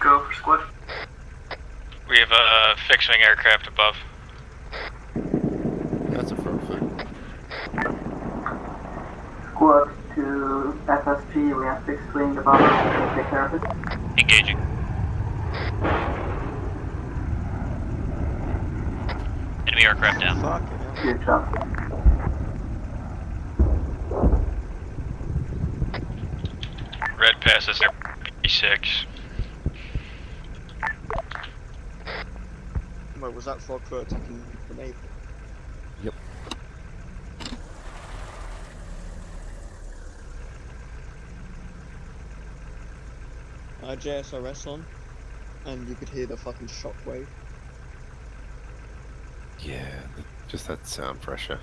Go for squad. We have a fixed wing aircraft above. That's a frog foot. Squad to FSP, we have fixed wing above us, take care of it. Engaging. Enemy aircraft down. Fucking hell. Good job. Red passes B6. Wait, was that frog foot attacking the navy? Yep. Uh, JSRS on, and you could hear the fucking shockwave. Yeah, just that sound pressure.